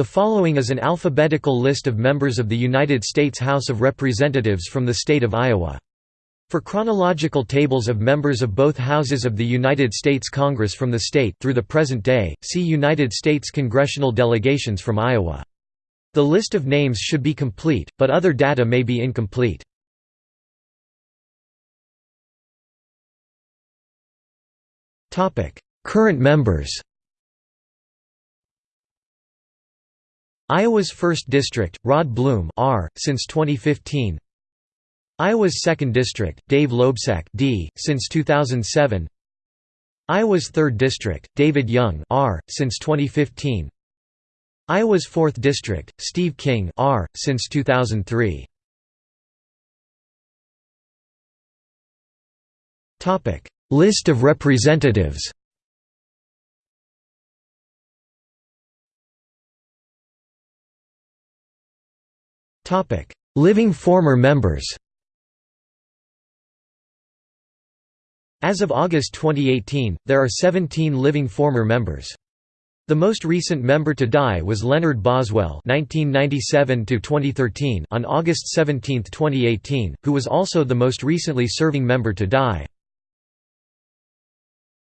The following is an alphabetical list of members of the United States House of Representatives from the state of Iowa. For chronological tables of members of both houses of the United States Congress from the state through the present day, see United States congressional delegations from Iowa. The list of names should be complete, but other data may be incomplete. Current members Iowa's 1st District, Rod Blum R., since 2015 Iowa's 2nd District, Dave Loebsack D., since 2007 Iowa's 3rd District, David Young R., since 2015 Iowa's 4th District, Steve King R., since 2003 List of representatives Living former members As of August 2018, there are 17 living former members. The most recent member to die was Leonard Boswell (1997–2013) on August 17, 2018, who was also the most recently serving member to die.